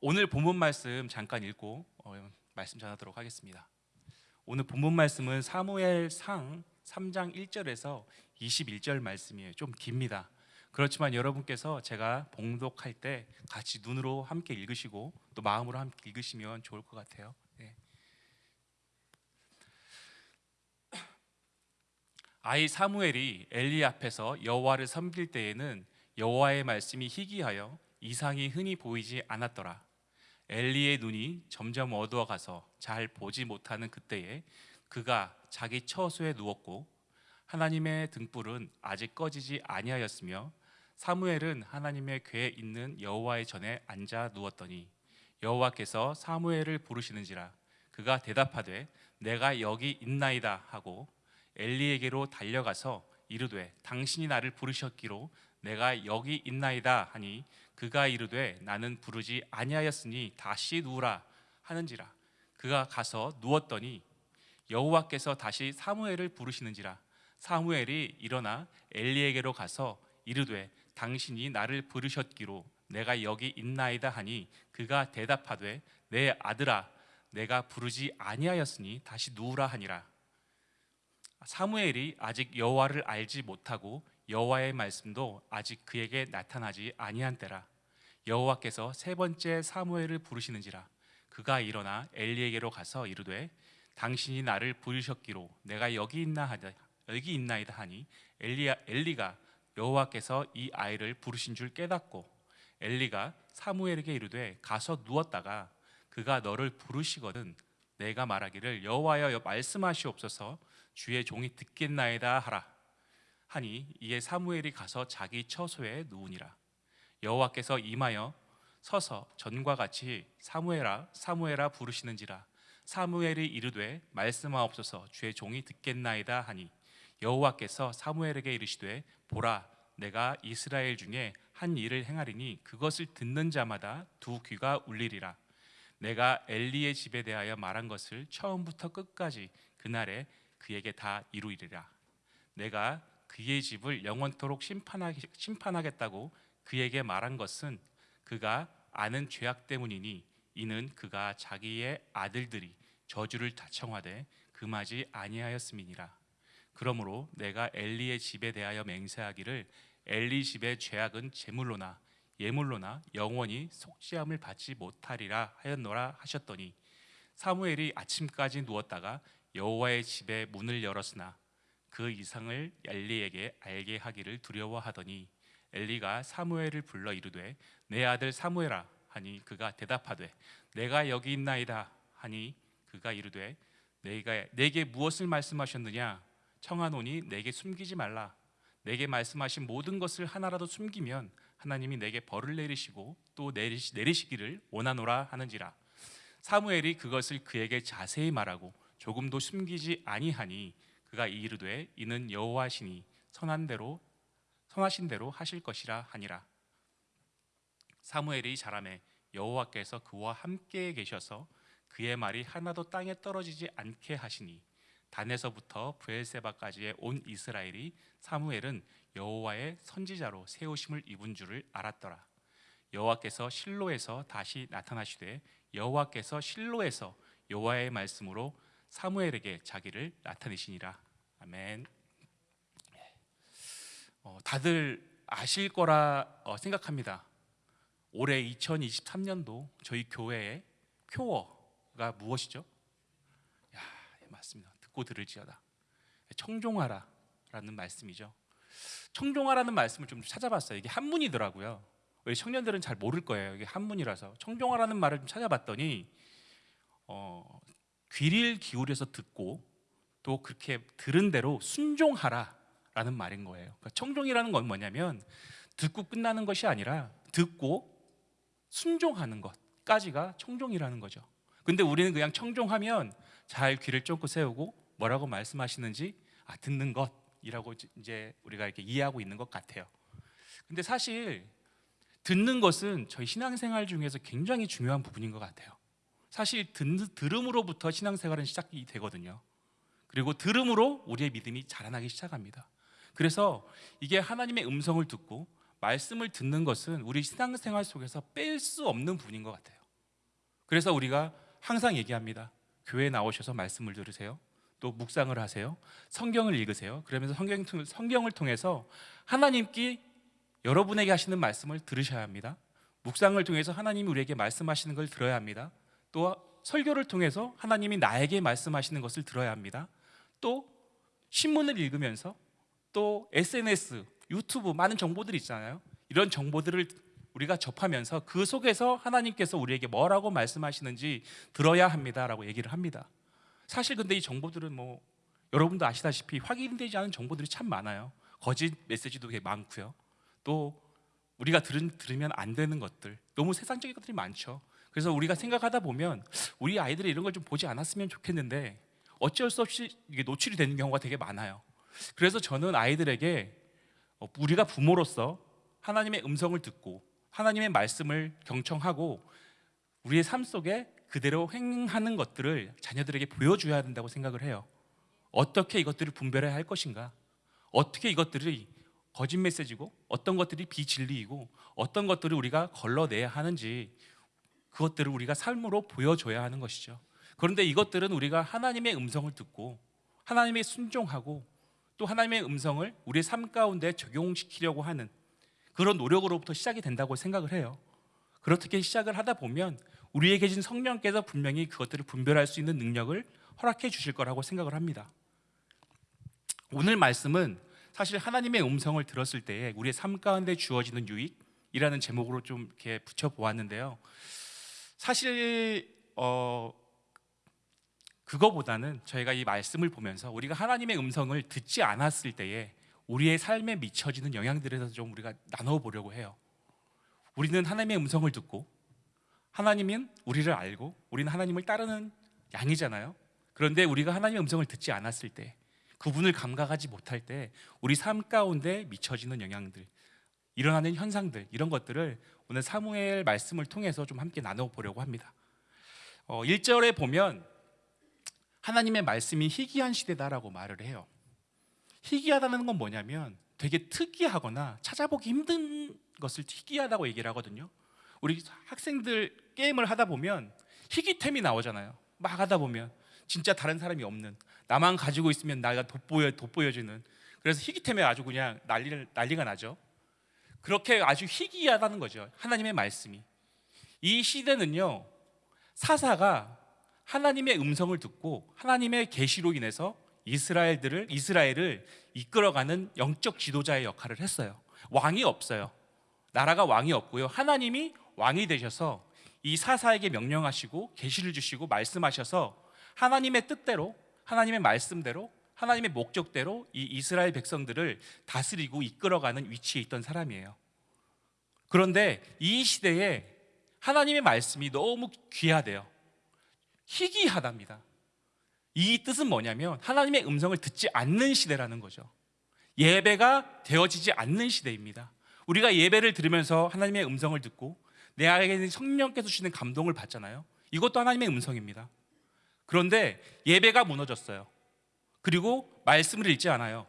오늘 본문 말씀 잠깐 읽고 어, 말씀 전하도록 하겠습니다. 오늘 본문 말씀은 사무엘상 3장 1절에서 21절 말씀이에요. 좀 깁니다. 그렇지만 여러분께서 제가 봉독할 때 같이 눈으로 함께 읽으시고 또 마음으로 함께 읽으시면 좋을 것 같아요. 네. 아이 사무엘이 엘리 앞에서 여호와를 섬길 때에는 여호와의 말씀이 희귀하여 이상이 흔히 보이지 않았더라. 엘리의 눈이 점점 어두워 가서 잘 보지 못하는 그때에 그가 자기 처소에 누웠고 하나님의 등불은 아직 꺼지지 아니하였으며 사무엘은 하나님의 궤에 있는 여호와의 전에 앉아 누웠더니 여호와께서 사무엘을 부르시는지라 그가 대답하되 내가 여기 있나이다 하고 엘리에게로 달려가서 이르되 당신이 나를 부르셨기로 내가 여기 있나이다 하니 그가 이르되 나는 부르지 아니하였으니 다시 누우라 하는지라. 그가 가서 누웠더니 여호와께서 다시 사무엘을 부르시는지라. 사무엘이 일어나 엘리에게로 가서 이르되 당신이 나를 부르셨기로 내가 여기 있나이다 하니 그가 대답하되 내 아들아 내가 부르지 아니하였으니 다시 누우라 하니라. 사무엘이 아직 여호와를 알지 못하고 여호와의 말씀도 아직 그에게 나타나지 아니한 때라. 여호와께서 세 번째 사무엘을 부르시는지라. 그가 일어나 엘리에게로 가서 이르되 당신이 나를 부르셨기로 내가 여기 있나 하다 여기 있나이다 하니 엘리야 엘리가 여호와께서 이 아이를 부르신 줄 깨닫고 엘리가 사무엘에게 이르되 가서 누웠다가 그가 너를 부르시거든 내가 말하기를 여호와여 말씀하시옵소서 주의 종이 듣겠나이다 하라 하니 이에 사무엘이 가서 자기 처소에 누우니라. 여호와께서 임하여 서서 전과 같이 사무엘아 사무엘아 부르시는지라. 사무엘이 이르되 말씀하옵소서 주의 종이 듣겠나이다 하니 여호와께서 사무엘에게 이르시되 보라 내가 이스라엘 중에 한 일을 행하리니 그것을 듣는 자마다 두 귀가 울리리라. 내가 엘리의 집에 대하여 말한 것을 처음부터 끝까지 그날에 그에게 다 이루리라. 내가 그의 집을 영원토록 심판하기, 심판하겠 다고 그에게 말한 것은 그가 아는 죄악 때문이니 이는 그가 자기의 아들들이 저주를 다청하되 금하지 아니하였음이니라. 그러므로 내가 엘리의 집에 대하여 맹세하기를 엘리 집의 죄악은 제물로나 예물로나 영원히 속죄함을 받지 못하리라 하였노라 하셨더니 사무엘이 아침까지 누웠다가 여호와의 집에 문을 열었으나 그 이상을 엘리에게 알게 하기를 두려워하더니 엘리가 사무엘을 불러 이르되 내 아들 사무엘아. 하니 그가 대답하되 내가 여기 있나이다. 하니 그가 이르되 내가 내게 무엇을 말씀하셨느냐? 청하노니 내게 숨기지 말라. 내게 말씀하신 모든 것을 하나라도 숨기면 하나님이 내게 벌을 내리시고 또 내리시, 내리시기를 원하노라 하는지라. 사무엘이 그것을 그에게 자세히 말하고 조금도 숨기지 아니하니 그가 이르되 이는 여호와시니 선한 대로 선하신 대로 하실 것이라 하니라 사무엘이 자라매 여호와께서 그와 함께 계셔서 그의 말이 하나도 땅에 떨어지지 않게 하시니 단에서부터 부엘세바까지의 온 이스라엘이 사무엘은 여호와의 선지자로 세우심을 입은 줄을 알았더라. 여호와께서 실로에서 다시 나타나시되 여호와께서 실로에서 여호와의 말씀으로 사무엘에게 자기를 나타내시니라. 아멘. 어, 다들 아실 거라 어, 생각합니다. 올해 2023년도 저희 교회의 표어가 무엇이죠? 야, 예, 맞습니다. 듣고 들을지어다. 청종하라 라는 말씀이죠. 청종하라는 말씀을 좀 찾아봤어요. 이게 한문이더라고요. 우리 청년들은 잘 모를 거예요. 이게 한문이라서 청종하라는 말을 좀 찾아봤더니 어, 귀를 기울여서 듣고 또 그렇게 들은 대로 순종하라라는 말인 거예요. 그러니까 청종이라는 건 뭐냐면 듣고 끝나는 것이 아니라 듣고 순종하는 것까지가 청종이라는 거죠. 근데 우리는 그냥 청종하면 잘 귀를 쫑긋 세우고 뭐라고 말씀하시는지 아, 듣는 것이라고 이제 우리가 이렇게 이해하고 있는 것 같아요. 근데 사실 듣는 것은 저희 신앙생활 중에서 굉장히 중요한 부분인 것 같아요. 사실 듣, 들음으로부터 신앙생활은 시작이 되거든요. 그리고 들음으로 우리의 믿음이 자라나기 시작합니다. 그래서 이게 하나님의 음성을 듣고 말씀을 듣는 것은 우리 신앙생활 속에서 뺄 수 없는 부분인 것 같아요. 그래서 우리가 항상 얘기합니다. 교회 나오셔서 말씀을 들으세요. 또 묵상을 하세요. 성경을 읽으세요. 그러면서 성경, 통- 성경을 통해서 하나님께 여러분에게 하시는 말씀을 들으셔야 합니다. 묵상을 통해서 하나님이 우리에게 말씀하시는 걸 들어야 합니다. 또 설교를 통해서 하나님이 나에게 말씀하시는 것을 들어야 합니다. 또 신문을 읽으면서 또 SNS, 유튜브 많은 정보들이 있잖아요. 이런 정보들을 우리가 접하면서 그 속에서 하나님께서 우리에게 뭐라고 말씀하시는지 들어야 합니다라고 얘기를 합니다. 사실 근데 이 정보들은 뭐 여러분도 아시다시피 확인되지 않은 정보들이 참 많아요. 거짓 메시지도 되게 많고요. 또 우리가 들은, 들으면 안 되는 것들, 너무 세상적인 것들이 많죠. 그래서 우리가 생각하다 보면 우리 아이들이 이런 걸 좀 보지 않았으면 좋겠는데 어쩔 수 없이 이게 노출이 되는 경우가 되게 많아요. 그래서 저는 아이들에게 어, 우리가 부모로서 하나님의 음성을 듣고 하나님의 말씀을 경청하고 우리의 삶 속에 그대로 행하는 것들을 자녀들에게 보여줘야 된다고 생각을 해요. 어떻게 이것들을 분별해야 할 것인가? 어떻게 이것들이 거짓 메시지고 어떤 것들이 비진리이고 어떤 것들을 우리가 걸러내야 하는지 그것들을 우리가 삶으로 보여줘야 하는 것이죠. 그런데 이것들은 우리가 하나님의 음성을 듣고 하나님의 순종하고 또 하나님의 음성을 우리의 삶 가운데 적용시키려고 하는 그런 노력으로부터 시작이 된다고 생각을 해요. 그렇게 시작을 하다 보면 우리에게 계신 성령께서 분명히 그것들을 분별할 수 있는 능력을 허락해 주실 거라고 생각을 합니다. 오늘 말씀은 사실 하나님의 음성을 들었을 때에 우리의 삶 가운데 주어지는 유익이라는 제목으로 좀 이렇게 붙여 보았는데요. 사실 어 그거보다는 저희가 이 말씀을 보면서 우리가 하나님의 음성을 듣지 않았을 때에 우리의 삶에 미쳐지는 영향들에 대해서 좀 우리가 나눠 보려고 해요. 우리는 하나님의 음성을 듣고 하나님은 우리를 알고 우리는 하나님을 따르는 양이잖아요. 그런데 우리가 하나님의 음성을 듣지 않았을 때 그분을 감각하지 못할 때 우리 삶 가운데 미쳐지는 영향들 일어나는 현상들 이런 것들을 오늘 사무엘 말씀을 통해서 좀 함께 나눠 보려고 합니다. 어, 1절에 보면 하나님의 말씀이 희귀한 시대다라고 말을 해요. 희귀하다는 건 뭐냐면 되게 특이하거나 찾아보기 힘든 것을 희귀하다고 얘기를 하거든요. 우리 학생들 게임을 하다 보면 희귀템이 나오잖아요. 막 하다 보면 진짜 다른 사람이 없는 나만 가지고 있으면 나가 돋보여 돋보여지는 그래서 희귀템에 아주 그냥 난리 난리가 나죠. 그렇게 아주 희귀하다는 거죠. 하나님의 말씀이 이 시대는요 사사가 하나님의 음성을 듣고 하나님의 계시로 인해서 이스라엘들을 이스라엘을 이끌어가는 영적 지도자의 역할을 했어요. 왕이 없어요. 나라가 왕이 없고요. 하나님이 왕이 되셔서 이 사사에게 명령하시고 계시를 주시고 말씀하셔서 하나님의 뜻대로 하나님의 말씀대로 하나님의 목적대로 이 이스라엘 백성들을 다스리고 이끌어가는 위치에 있던 사람이에요. 그런데 이 시대에 하나님의 말씀이 너무 귀하대요. 희귀하답니다. 이 뜻은 뭐냐면 하나님의 음성을 듣지 않는 시대라는 거죠. 예배가 되어지지 않는 시대입니다. 우리가 예배를 들으면서 하나님의 음성을 듣고 내 안에 성령께서 주시는 감동을 받잖아요. 이것도 하나님의 음성입니다. 그런데 예배가 무너졌어요. 그리고 말씀을 읽지 않아요.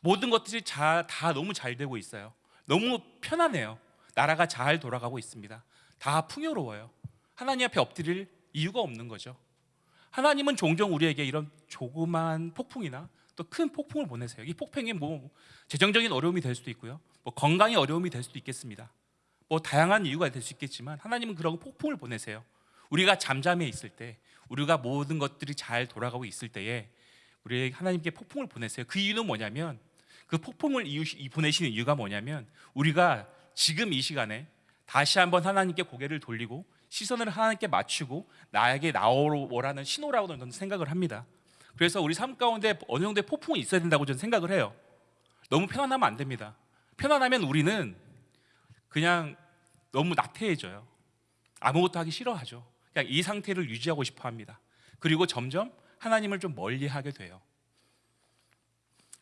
모든 것들이 자- 다 너무 잘 되고 있어요. 너무 편안해요. 나라가 잘 돌아가고 있습니다. 다 풍요로워요. 하나님 앞에 엎드릴 이유가 없는 거죠. 하나님은 종종 우리에게 이런 조그만 폭풍이나 또 큰 폭풍을 보내세요. 이 폭풍이 뭐 재정적인 어려움이 될 수도 있고요. 뭐 건강의 어려움이 될 수도 있겠습니다. 뭐 다양한 이유가 될 수 있겠지만 하나님은 그런 폭풍을 보내세요. 우리가 잠잠해 있을 때, 우리가 모든 것들이 잘 돌아가고 있을 때에 우리 하나님께 폭풍을 보내세요. 그 이유는 뭐냐면 그 폭풍을 보내시는 이유가 뭐냐면 우리가 지금 이 시간에 다시 한번 하나님께 고개를 돌리고 시선을 하나님께 맞추고 나에게 나오라는 신호라고 저는 생각을 합니다. 그래서 우리 삶 가운데 어느 정도의 폭풍이 있어야 된다고 저는 생각을 해요. 너무 편안하면 안 됩니다. 편안하면 우리는 그냥 너무 나태해져요. 아무것도 하기 싫어하죠. 그냥 이 상태를 유지하고 싶어 합니다. 그리고 점점 하나님을 좀 멀리 하게 돼요.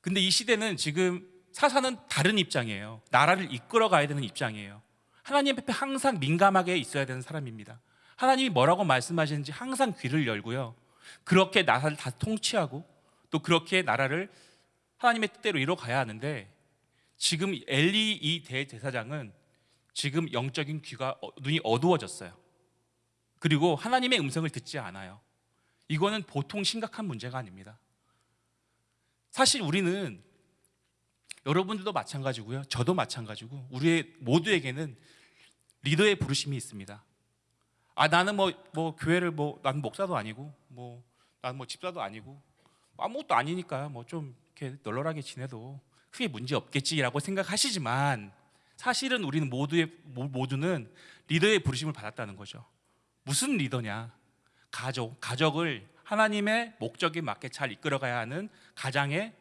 근데 이 시대는 지금 사사는 다른 입장이에요. 나라를 이끌어 가야 되는 입장이에요. 하나님 앞에 항상 민감하게 있어야 되는 사람입니다. 하나님이 뭐라고 말씀하시는지 항상 귀를 열고요. 그렇게 나라를 다 통치하고 또 그렇게 나라를 하나님의 뜻대로 이뤄 가야 하는데 지금 엘리 이 대제사장은 지금 영적인 귀가 어- 눈이 어두워졌어요. 그리고 하나님의 음성을 듣지 않아요. 이거는 보통 심각한 문제가 아닙니다. 사실 우리는 여러분들도 마찬가지고요. 저도 마찬가지고 우리 모두에게는 리더의 부르심이 있습니다. 아 나는 뭐 뭐 교회를 뭐 나는 목사도 아니고 뭐 나는 뭐 집사도 아니고 아무것도 아니니까 뭐 좀 이렇게 널널하게 지내도 크게 문제 없겠지라고 생각하시지만 사실은 우리는 모두의 모- 모두는 리더의 부르심을 받았다는 거죠. 무슨 리더냐? 가족, 가족을 하나님의 목적에 맞게 잘 이끌어가야 하는 가장의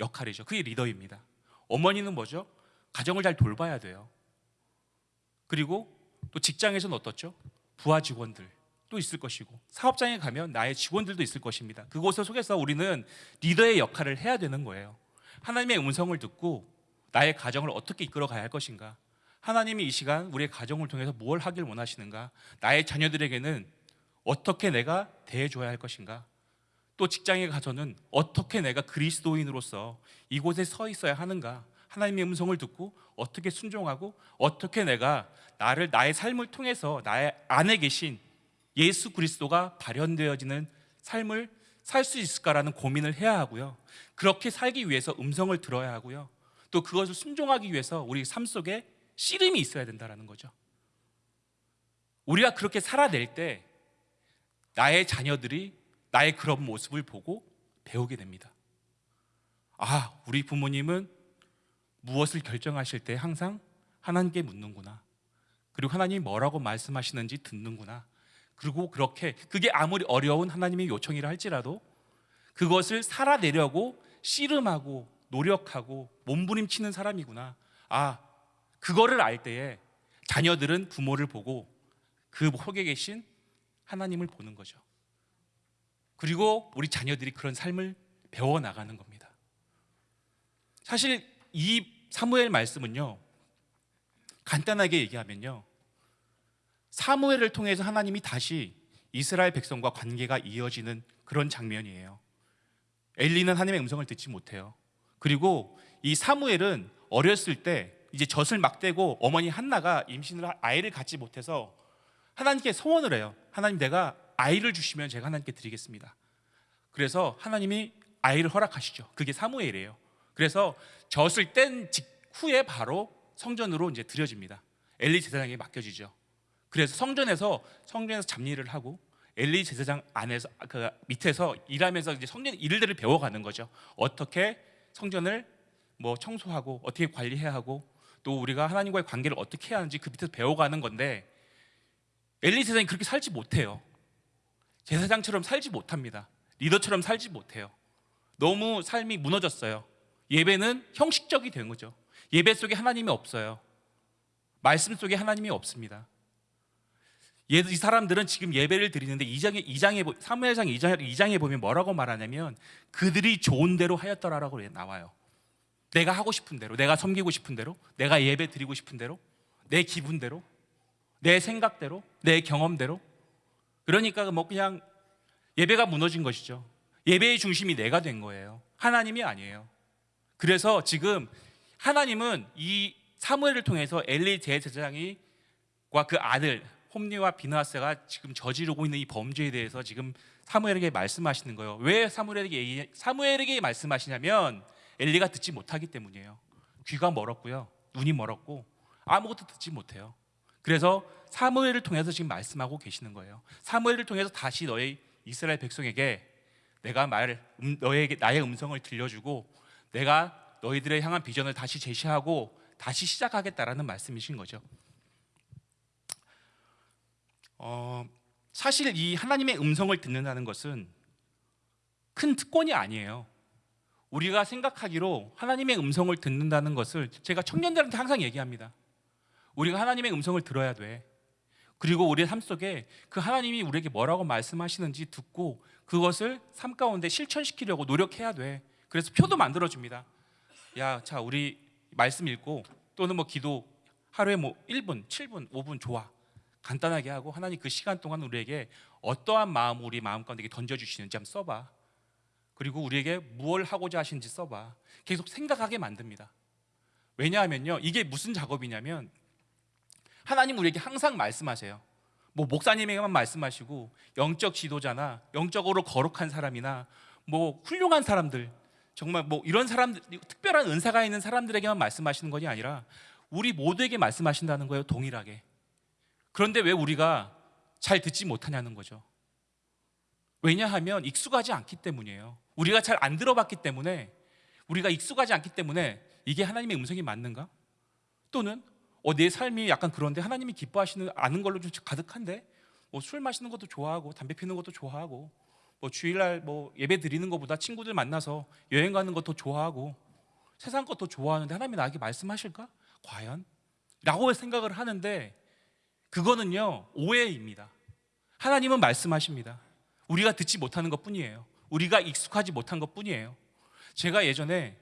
역할이죠. 그게 리더입니다. 어머니는 뭐죠? 가정을 잘 돌봐야 돼요. 그리고 또 직장에서는 어떻죠? 부하 직원들 또 있을 것이고 사업장에 가면 나의 직원들도 있을 것입니다. 그곳을 속에서 우리는 리더의 역할을 해야 되는 거예요. 하나님의 음성을 듣고 나의 가정을 어떻게 이끌어가야 할 것인가? 하나님이 이 시간 우리의 가정을 통해서 뭘 하길 원하시는가? 나의 자녀들에게는 어떻게 내가 대해줘야 할 것인가? 또 직장에 가서는 어떻게 내가 그리스도인으로서 이곳에 서 있어야 하는가? 하나님의 음성을 듣고 어떻게 순종하고 어떻게 내가 나를 나의 삶을 통해서 나의 안에 계신 예수 그리스도가 발현되어지는 삶을 살 수 있을까라는 고민을 해야 하고요. 그렇게 살기 위해서 음성을 들어야 하고요. 또 그것을 순종하기 위해서 우리 삶 속에 씨름이 있어야 된다라는 거죠. 우리가 그렇게 살아낼 때 나의 자녀들이 나의 그런 모습을 보고 배우게 됩니다. 아, 우리 부모님은 무엇을 결정하실 때 항상 하나님께 묻는구나. 그리고 하나님이 뭐라고 말씀하시는지 듣는구나. 그리고 그렇게 그게 아무리 어려운 하나님의 요청이라 할지라도 그것을 살아내려고 씨름하고 노력하고 몸부림치는 사람이구나. 아, 그거를 알 때에 자녀들은 부모를 보고 그 속에 계신 하나님을 보는 거죠. 그리고 우리 자녀들이 그런 삶을 배워 나가는 겁니다. 사실 이 사무엘 말씀은요. 간단하게 얘기하면요. 사무엘을 통해서 하나님이 다시 이스라엘 백성과 관계가 이어지는 그런 장면이에요. 엘리는 하나님의 음성을 듣지 못해요. 그리고 이 사무엘은 어렸을 때 이제 젖을 막대고 어머니 한나가 임신을 하- 아이를 갖지 못해서 하나님께 소원을 해요. 하나님 내가 아이를 주시면 제가 하나님께 드리겠습니다. 그래서 하나님이 아이를 허락하시죠. 그게 사무엘이에요. 그래서 젖을 뗀 직후에 바로 성전으로 이제 드려집니다. 엘리 제사장에게 맡겨지죠. 그래서 성전에서 성전에서 잡일을 하고 엘리 제사장 안에서 그 밑에서 일하면서 이제 성전 일들을 배워가는 거죠. 어떻게 성전을 뭐 청소하고 어떻게 관리해야 하고 또 우리가 하나님과의 관계를 어떻게 해야 하는지 그 밑에서 배워가는 건데 엘리 제사장이 그렇게 살지 못해요. 제사장처럼 살지 못합니다. 리더처럼 살지 못해요. 너무 삶이 무너졌어요. 예배는 형식적이 된 거죠. 예배 속에 하나님이 없어요. 말씀 속에 하나님이 없습니다. 예- 이 사람들은 지금 예배를 드리는데 2장에 2장에 사무엘상 2장 2장에 보면 뭐라고 말하냐면 그들이 좋은 대로 하였더라라고 나와요. 내가 하고 싶은 대로, 내가 섬기고 싶은 대로, 내가 예배 드리고 싶은 대로, 내 기분대로, 내 생각대로, 내 경험대로. 그러니까 뭐 그냥 예배가 무너진 것이죠. 예배의 중심이 내가 된 거예요. 하나님이 아니에요. 그래서 지금 하나님은 이 사무엘을 통해서 엘리 제사장이 과그 아들 홈리와 비나스가 지금 저지르고 있는 이 범죄에 대해서 지금 사무엘에게 말씀하시는 거예요. 왜 사무엘에게 사무엘에게 말씀하시냐면 엘리가 듣지 못하기 때문이에요. 귀가 멀었고요, 눈이 멀었고 아무것도 듣지 못해요. 그래서 사무엘을 통해서 지금 말씀하고 계시는 거예요. 사무엘을 통해서 다시 너희 이스라엘 백성에게 내가 말 음, 너에게 나의 음성을 들려주고 내가 너희들의 향한 비전을 다시 제시하고 다시 시작하겠다라는 말씀이신 거죠. 어, 사실 이 하나님의 음성을 듣는다는 것은 큰 특권이 아니에요. 우리가 생각하기로 하나님의 음성을 듣는다는 것을 제가 청년들한테 항상 얘기합니다. 우리가 하나님의 음성을 들어야 돼. 그리고 우리의 삶 속에 그 하나님이 우리에게 뭐라고 말씀하시는지 듣고 그것을 삶 가운데 실천시키려고 노력해야 돼. 그래서 표도 만들어 줍니다. 야, 자, 우리 말씀 읽고 또는 뭐 기도 하루에 뭐 1분, 7분, 5분 좋아. 간단하게 하고 하나님 그 시간 동안 우리에게 어떠한 마음 우리 마음 가운데 던져 주시는지 한번 써 봐. 그리고 우리에게 무엇을 하고자 하시는지 써 봐. 계속 생각하게 만듭니다. 왜냐하면요. 이게 무슨 작업이냐면 하나님 우리에게 항상 말씀하세요. 뭐 목사님에게만 말씀하시고 영적 지도자나 영적으로 거룩한 사람이나 뭐 훌륭한 사람들 정말 뭐 이런 사람들 특별한 은사가 있는 사람들에게만 말씀하시는 것이 아니라 우리 모두에게 말씀하신다는 거예요 동일하게 그런데 왜 우리가 잘 듣지 못하냐는 거죠 왜냐하면 익숙하지 않기 때문이에요 우리가 잘 안 들어봤기 때문에 우리가 익숙하지 않기 때문에 이게 하나님의 음성이 맞는가? 또는 어, 내 삶이 약간 그런데 하나님이 기뻐하시는 아는 걸로 좀 가득한데 뭐 술 마시는 것도 좋아하고 담배 피는 것도 좋아하고 뭐 주일날 뭐 예배 드리는 것보다 친구들 만나서 여행 가는 것도 좋아하고 세상 것도 좋아하는데 하나님이 나에게 말씀하실까? 과연? 라고 생각을 하는데 그거는요 오해입니다 하나님은 말씀하십니다 우리가 듣지 못하는 것 뿐이에요 우리가 익숙하지 못한 것 뿐이에요 제가 예전에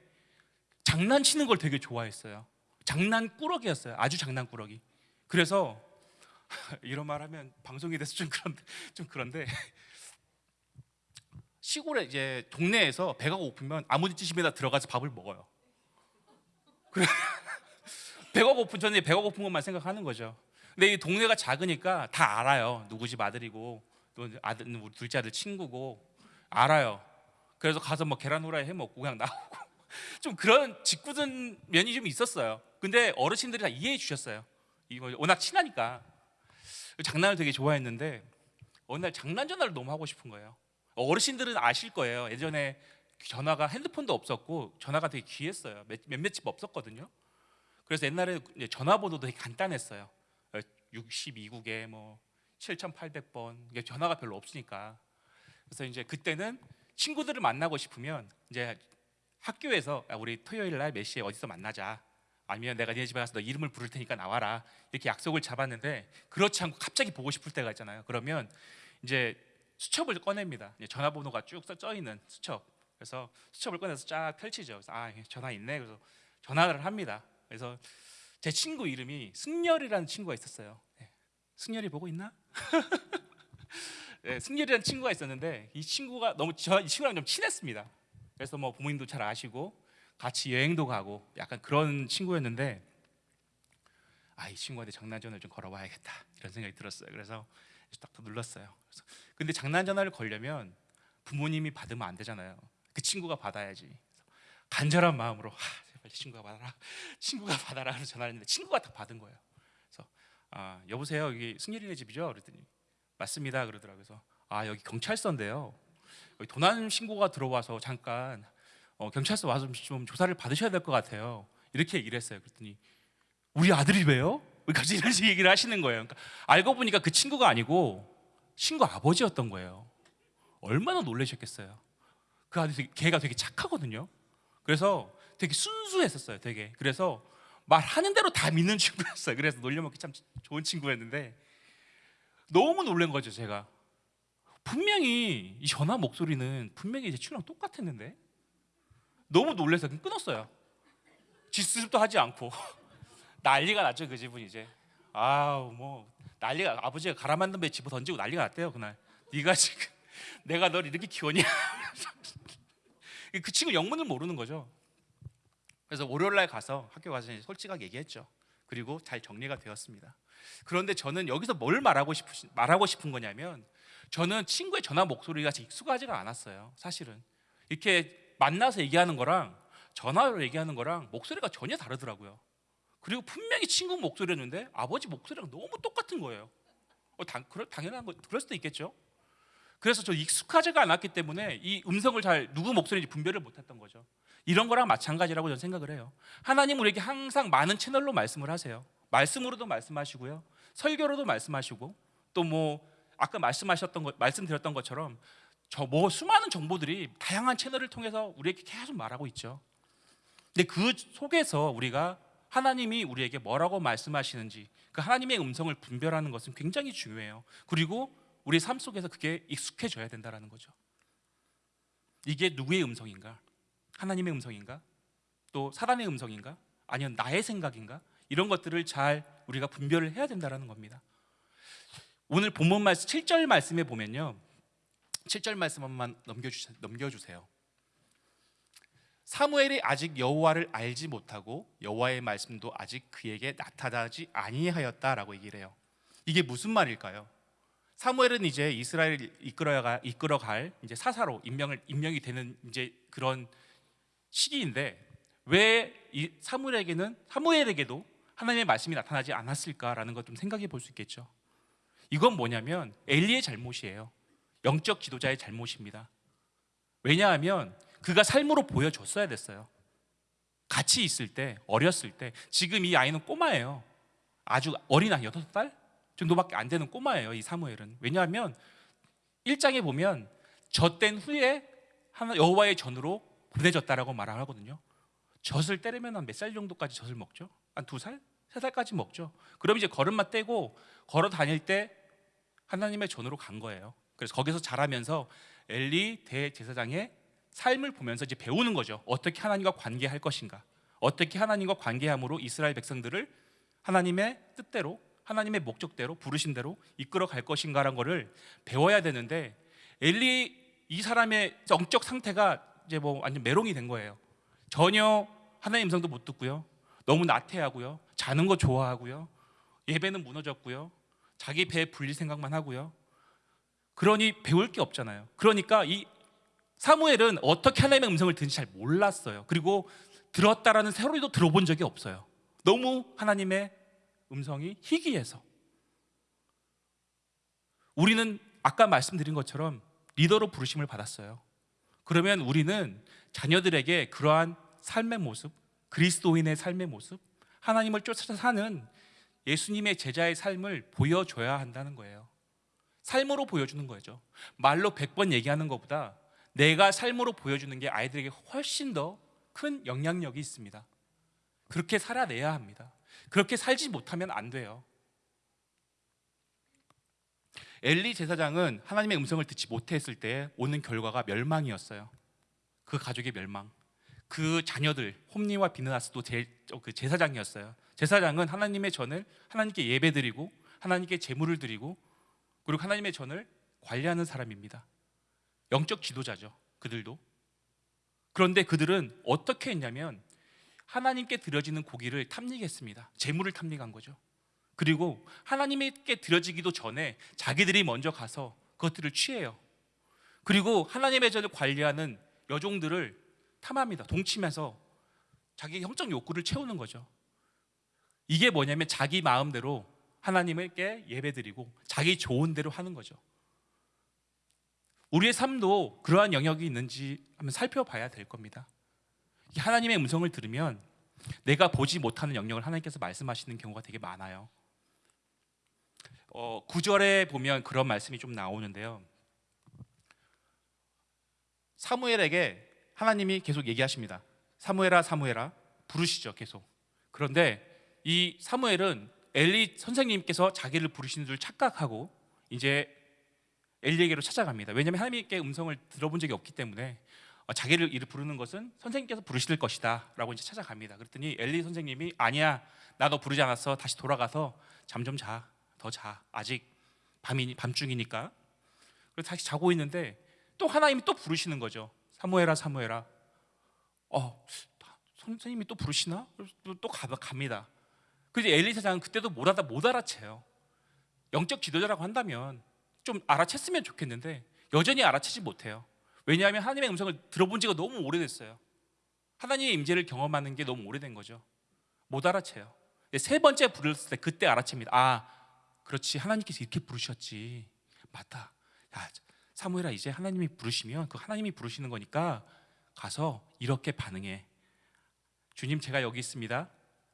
장난치는 걸 되게 좋아했어요 장난꾸러기였어요 아주 장난꾸러기 그래서 이런 말 하면 방송이 돼서 좀 그런데 좀 그런데 시골에 이제 동네에서 배가 고프면 아무데집에다 들어가서 밥을 먹어요. 배가 고픈 저는 배가 고픈 것만 생각하는 거죠. 근데 이 동네가 작으니까 다 알아요. 누구 집 아들이고 또 아들 우리 둘째 아들 친구고 알아요. 그래서 가서 뭐 계란 후라이 해 먹고 그냥 나오고 좀 그런 짓궂은 면이 좀 있었어요. 근데 어르신들이 다 이해해 주셨어요. 이거 워낙 친하니까 장난을 되게 좋아했는데 어느 날 장난 전화를 너무 하고 싶은 거예요. 어르신들은 아실 거예요. 예전에 전화가 핸드폰도 없었고 전화가 되게 귀했어요. 몇, 몇몇 집 없었거든요. 그래서 옛날에 전화번호도 되게 간단했어요. 62국에 뭐 7,800번 이게 전화가 별로 없으니까. 그래서 이제 그때는 친구들을 만나고 싶으면 이제 학교에서 야, 우리 토요일 날 몇 시에 어디서 만나자. 아니면 내가 네 집에 가서 너 이름을 부를 테니까 나와라. 이렇게 약속을 잡았는데 그렇지 않고 갑자기 보고 싶을 때가 있잖아요. 그러면 이제 수첩을 꺼냅니다. 전화번호가 쭉 써 있는 수첩. 그래서 수첩을 꺼내서 쫙 펼치죠. 그래서 아 전화 있네. 그래서 전화를 합니다. 그래서 제 친구 이름이 승열이라는 친구가 있었어요. 네. 승열이 보고 있나? 네, 승열이라는 친구가 있었는데 이 친구가 너무 저 이 친구랑 좀 친했습니다. 그래서 뭐 부모님도 잘 아시고 같이 여행도 가고 약간 그런 친구였는데 아 이 친구한테 장난전을 좀 걸어봐야겠다 이런 생각이 들었어요. 그래서 딱 눌렀어요. 그래서 근데 장난 전화를 걸려면 부모님이 받으면 안 되잖아요. 그 친구가 받아야지. 간절한 마음으로 하, 제발 친구가 받아라, 친구가 받아라 하는 전화를 했는데 친구가 다 받은 거예요. 아, 여보세요, 여기 승열이네 집이죠? 그랬더니 맞습니다. 그러더라고요. 그래서 아 여기 경찰서인데요. 여기 도난 신고가 들어와서 잠깐 어, 경찰서 와서 좀 조사를 받으셔야 될 것 같아요. 이렇게 얘기를 했어요. 그랬더니 우리 아들이 왜요? 갑자기 이런 식의 얘기를 하시는 거예요. 그러니까 알고 보니까 그 친구가 아니고 친구 아버지였던 거예요. 얼마나 놀라셨겠어요. 그 아들이 되게, 걔가 되게 착하거든요. 그래서 되게 순수했었어요. 되게 그래서 말하는 대로 다 믿는 친구였어요. 그래서 놀려먹기 참 좋은 친구였는데 너무 놀란 거죠. 제가 분명히 이 전화 목소리는 분명히 제 친구랑 똑같았는데 너무 그냥 끊었어요. 지수습도 하지 않고 난리가 났죠 그 집은 이제 아우 뭐 난리가 아버지가 갈아 만든 배 집어 던지고 난리가 났대요 그날 네가 지금 내가 널 이렇게 키웠냐 그 친구 영문을 모르는 거죠 그래서 월요일 날 가서 학교 가서 솔직하게 얘기했죠 그리고 잘 정리가 되었습니다 그런데 저는 여기서 뭘 말하고 싶으 말하고 싶은 거냐면 저는 친구의 전화 목소리가 익숙하지가 않았어요 사실은 이렇게 만나서 얘기하는 거랑 전화로 얘기하는 거랑 목소리가 전혀 다르더라고요 그리고 분명히 친구 목소리였는데 아버지 목소리랑 너무 똑같은 거예요. 어, 당, 그럴, 당연한 거 그럴 수도 있겠죠. 그래서 저 익숙하지가 않았기 때문에 이 음성을 잘 누구 목소리인지 분별을 못했던 거죠. 이런 거랑 마찬가지라고 저는 생각을 해요. 하나님 우리에게 항상 많은 채널로 말씀을 하세요. 말씀으로도 말씀하시고요, 설교로도 말씀하시고 또 뭐 아까 말씀하셨던 것, 말씀드렸던 것처럼 저 뭐 수많은 정보들이 다양한 채널을 통해서 우리에게 계속 말하고 있죠. 근데 그 속에서 우리가 하나님이 우리에게 뭐라고 말씀하시는지 그 하나님의 음성을 분별하는 것은 굉장히 중요해요. 그리고 우리 삶 속에서 그게 익숙해져야 된다는 거죠. 이게 누구의 음성인가? 하나님의 음성인가? 또 사단의 음성인가? 아니면 나의 생각인가? 이런 것들을 잘 우리가 분별을 해야 된다는 겁니다. 오늘 본문 말씀 7절 말씀에 보면요. 7절 말씀 한번 넘겨주세요. 사무엘이 아직 여호와를 알지 못하고 여호와의 말씀도 아직 그에게 나타나지 아니하였다라고 얘기를 해요. 이게 무슨 말일까요? 사무엘은 이제 이스라엘을 이끌어갈 이제 사사로 임명을 임명이 되는 이제 그런 시기인데 왜 이 사무엘에게는 사무엘에게도 하나님의 말씀이 나타나지 않았을까라는 것 좀 생각해 볼 수 있겠죠. 이건 뭐냐면 엘리의 잘못이에요. 영적 지도자의 잘못입니다. 왜냐하면 그가 삶으로 보여줬어야 됐어요. 같이 있을 때 어렸을 때 지금 이 아이는 꼬마예요. 아주 어린 아이 여덟 살 정도밖에 안 되는 꼬마예요. 이 사무엘은 왜냐하면 1장에 보면 젖된 후에 여호와의 전으로 보내졌다라고 말을 하거든요. 젖을 때리면 한 몇 살 정도까지 젖을 먹죠? 한 두 살, 세 살까지 먹죠. 그럼 이제 걸음마 떼고 걸어 다닐 때 하나님의 전으로 간 거예요. 그래서 거기서 자라면서 엘리 대제사장의 삶을 보면서 이제 배우는 거죠. 어떻게 하나님과 관계할 것인가? 어떻게 하나님과 관계함으로 이스라엘 백성들을 하나님의 뜻대로 하나님의 목적대로 부르신 대로 이끌어 갈 것인가라는 거를 배워야 되는데 엘리 이 사람의 영적 상태가 이제 뭐 완전 메롱이 된 거예요. 전혀 하나님 음성도 못 듣고요. 너무 나태하고요. 자는 거 좋아하고요. 예배는 무너졌고요. 자기 배에 불릴 생각만 하고요. 그러니 배울 게 없잖아요. 그러니까 이 사무엘은 어떻게 하나님의 음성을 듣는지 잘 몰랐어요. 그리고 들었다라는 세로리도 들어본 적이 없어요. 너무 하나님의 음성이 희귀해서. 우리는 아까 말씀드린 것처럼 리더로 부르심을 받았어요. 그러면 우리는 자녀들에게 그러한 삶의 모습, 그리스도인의 삶의 모습, 하나님을 쫓아 사는 예수님의 제자의 삶을 보여줘야 한다는 거예요. 삶으로 보여주는 거죠. 말로 100번 얘기하는 것보다 내가 삶으로 보여주는 게 아이들에게 훨씬 더 큰 영향력이 있습니다. 그렇게 살아내야 합니다. 그렇게 살지 못하면 안 돼요. 엘리 제사장은 하나님의 음성을 듣지 못했을 때 오는 결과가 멸망이었어요. 그 가족의 멸망. 그 자녀들 홈니와 비느하스도 제, 그 제사장이었어요. 제사장은 하나님의 전을 하나님께 예배드리고 하나님께 제물을 드리고 그리고 하나님의 전을 관리하는 사람입니다. 영적 지도자죠. 그들도. 그런데 그들은 어떻게 했냐면 하나님께 드려지는 고기를 탐닉했습니다. 제물을 탐닉한 거죠. 그리고 하나님께 드려지기도 전에 자기들이 먼저 가서 그것들을 취해요. 그리고 하나님의 전을 관리하는 여종들을 탐합니다. 동침해서 자기 형적 욕구를 채우는 거죠. 이게 뭐냐면 자기 마음대로 하나님께 예배드리고 자기 좋은 대로 하는 거죠. 우리의 삶도 그러한 영역이 있는지 한번 살펴봐야 될 겁니다. 하나님의 음성을 들으면 내가 보지 못하는 영역을 하나님께서 말씀하시는 경우가 되게 많아요. 어, 9절에 보면 그런 말씀이 좀 나오는데요. 사무엘에게 하나님이 계속 얘기하십니다. 사무엘아 사무엘아 부르시죠 계속. 그런데 이 사무엘은 엘리 선생님께서 자기를 부르시는 줄 착각하고 이제 엘리에게로 찾아갑니다. 왜냐하면 하나님께 음성을 들어본 적이 없기 때문에 어, 자기를 이를 부르는 것은 선생님께서 부르실 것이다라고 이제 찾아갑니다. 그랬더니 엘리 선생님이 아니야 나너 부르지 않았어 다시 돌아가서 잠 좀 자 더 자 아직 밤이 밤중이니까 그래서 다시 자고 있는데 또 하나님이 또 부르시는 거죠. 사무엘아 사무엘아 어 선생님이 또 부르시나 또, 또 가, 갑니다. 그래서 엘리 사장은 그때도 못 알아 못 알아채요. 영적 지도자라고 한다면 좀 알아챘으면 좋겠는데 여전히 알아채지 못해요. 왜냐하면 하나님의 음성을 들어본 지가 너무 오래됐어요. 하나님의 임재를 경험하는 게 너무 오래된 거죠. 못 알아채요. 세 번째 부르셨을 때 그때 알아챕니다. 아, 그렇지. 하나님께서 이렇게 부르셨지. 맞다. 야, 사무엘아 이제 하나님이 부르시면 그 하나님이 부르시는 거니까 가서 이렇게 반응해. 주님 제가 여기 있습니다.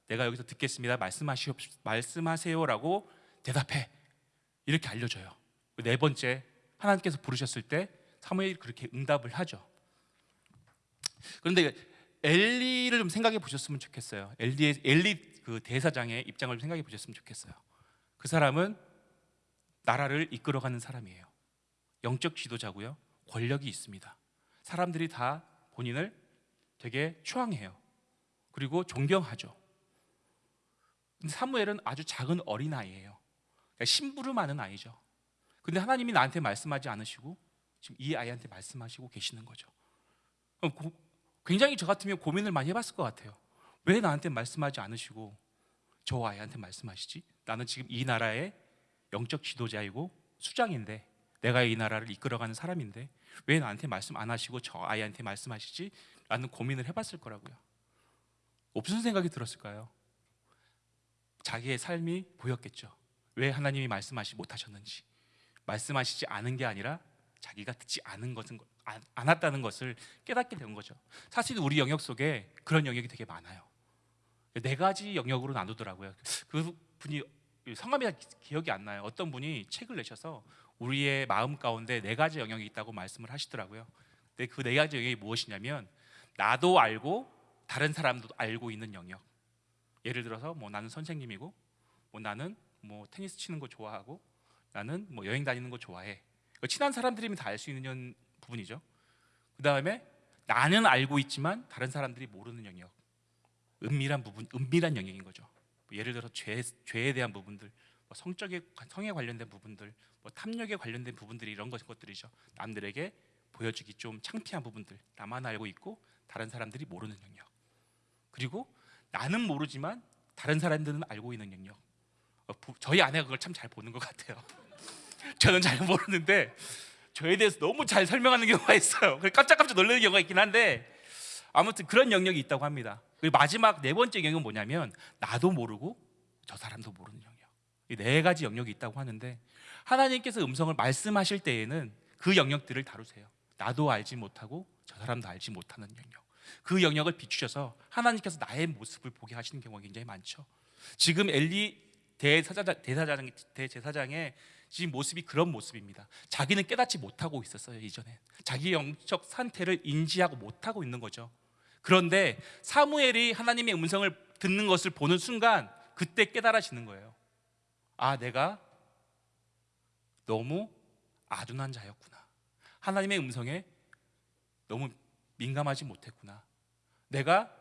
내가 여기서 듣겠습니다. 말씀하시오 말씀하세요라고 대답해. 이렇게 알려줘요. 네 번째 하나님께서 부르셨을 때 사무엘이 그렇게 응답을 하죠. 그런데 엘리를 좀 생각해 보셨으면 좋겠어요. 엘리의 엘리 그 대사장의 입장을 좀 생각해 보셨으면 좋겠어요. 그 사람은 나라를 이끌어가는 사람이에요. 영적 지도자고요. 권력이 있습니다. 사람들이 다 본인을 되게 추앙해요. 그리고 존경하죠. 근데 사무엘은 아주 작은 어린 아이예요. 그러니까 심부름하는 아이죠. 근데 하나님이 나한테 말씀하지 않으시고 지금 이 아이한테 말씀하시고 계시는 거죠. 굉장히 저 같으면 고민을 많이 해봤을 것 같아요. 왜 나한테 말씀하지 않으시고 저 아이한테 말씀하시지? 나는 지금 이 나라의 영적 지도자이고 수장인데 내가 이 나라를 이끌어가는 사람인데 왜 나한테 말씀 안 하시고 저 아이한테 말씀하시지? 라는 고민을 해봤을 거라고요. 무슨 생각이 들었을까요? 자기의 삶이 보였겠죠. 왜 하나님이 말씀하시 못하셨는지 말씀하시지 않은 게 아니라 자기가 듣지 않은 것은 안- 않았다는 것을 깨닫게 된 거죠. 사실 우리 영역 속에 그런 영역이 되게 많아요. 네 가지 영역으로 나누더라고요. 그 분이 성함이 기억이 안 나요. 어떤 분이 책을 내셔서 우리의 마음 가운데 네 가지 영역이 있다고 말씀을 하시더라고요. 근데 그 네 가지 영역이 무엇이냐면 나도 알고 다른 사람도 알고 있는 영역. 예를 들어서 뭐 나는 선생님이고 뭐 나는 뭐 테니스 치는 거 좋아하고 나는 뭐 여행 다니는 거 좋아해. 그 친한 사람들이면 다 알 수 있는 부분이죠. 그 다음에 나는 알고 있지만 다른 사람들이 모르는 영역, 은밀한 부분, 은밀한 영역인 거죠. 뭐 예를 들어 죄 죄에 대한 부분들, 뭐 성적에 성에 관련된 부분들, 뭐 탐욕에 관련된 부분들이 이런 것 것들이죠. 남들에게 보여주기 좀 창피한 부분들, 나만 알고 있고 다른 사람들이 모르는 영역. 그리고 나는 모르지만 다른 사람들은 알고 있는 영역. 어, 부- 저희 아내가 그걸 참 잘 보는 것 같아요. 저는 잘 모르는데 저에 대해서 너무 잘 설명하는 경우가 있어요. 깜짝깜짝 놀라는 경우가 있긴 한데 아무튼 그런 영역이 있다고 합니다. 그리고 마지막 네 번째 영역은 뭐냐면 나도 모르고 저 사람도 모르는 영역. 이 네 가지 영역이 있다고 하는데 하나님께서 음성을 말씀하실 때에는 그 영역들을 다루세요. 나도 알지 못하고 저 사람도 알지 못하는 영역. 그 영역을 비추셔서 하나님께서 나의 모습을 보게 하시는 경우가 굉장히 많죠. 지금 엘리 대사장, 대사장, 대제사장의 지금 모습이 그런 모습입니다. 자기는 깨닫지 못하고 있었어요 이전에. 자기 영적 상태를 인지하고 못하고 있는 거죠. 그런데 사무엘이 하나님의 음성을 듣는 것을 보는 순간 그때 깨달아지는 거예요. 아, 내가 너무 아둔한 자였구나. 하나님의 음성에 너무 민감하지 못했구나. 내가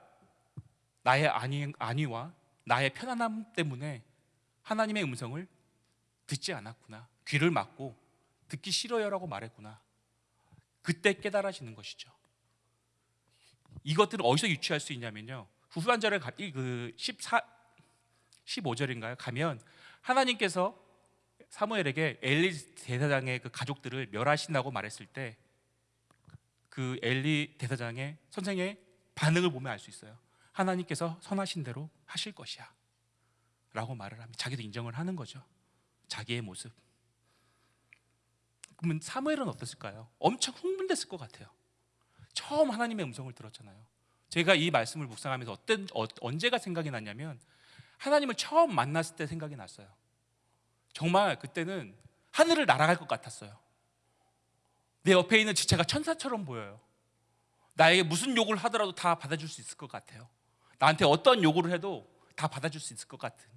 나의 안위, 안위와 나의 편안함 때문에 하나님의 음성을 듣지 않았구나. 귀를 막고 듣기 싫어요라고 말했구나. 그때 깨달아지는 것이죠. 이것들을 어디서 유추할 수 있냐면요. 후반절에 가- 이그 14, 15절인가요? 가면 하나님께서 사무엘에게 엘리 대사장의 그 가족들을 멸하신다고 말했을 때 그 엘리 대사장의 선생의 반응을 보면 알 수 있어요. 하나님께서 선하신 대로 하실 것이야. 라고 말을 합니다. 자기도 인정을 하는 거죠. 자기의 모습. 그러면 사무엘은 어땠을까요? 엄청 흥분됐을 것 같아요. 처음 하나님의 음성을 들었잖아요. 제가 이 말씀을 묵상하면서 어떤 어, 언제가 생각이 났냐면 하나님을 처음 만났을 때 생각이 났어요. 정말 그때는 하늘을 날아갈 것 같았어요. 내 옆에 있는 지체가 천사처럼 보여요. 나에게 무슨 욕을 하더라도 다 받아줄 수 있을 것 같아요. 나한테 어떤 요구를 해도 다 받아줄 수 있을 것 같은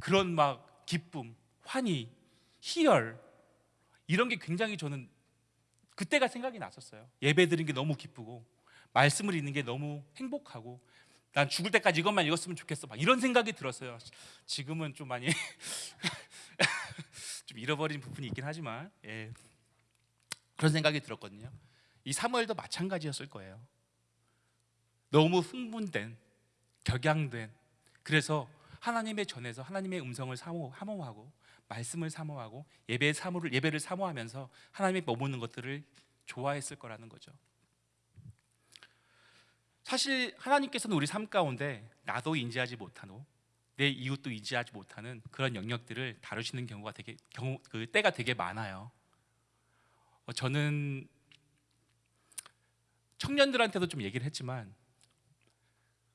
그런 막 기쁨, 환희, 희열 이런 게 굉장히 저는 그때가 생각이 났었어요. 예배 드린 게 너무 기쁘고 말씀을 읽는 게 너무 행복하고 난 죽을 때까지 이것만 읽었으면 좋겠어. 막 이런 생각이 들었어요. 지금은 좀 많이 좀 잃어버린 부분이 있긴 하지만 예. 그런 생각이 들었거든요. 이 사무엘도 마찬가지였을 거예요. 너무 흥분된, 격양된, 그래서 하나님의 전에서 하나님의 음성을 사모, 사모하고 말씀을 사모하고 예배 사모를 예배를 사모하면서 하나님의 머무는 것들을 좋아했을 거라는 거죠. 사실 하나님께서는 우리 삶 가운데 나도 인지하지 못하고 내 이웃도 인지하지 못하는 그런 영역들을 다루시는 경우가 되게 경우 그 때가 되게 많아요. 어, 저는 청년들한테도 좀 얘기를 했지만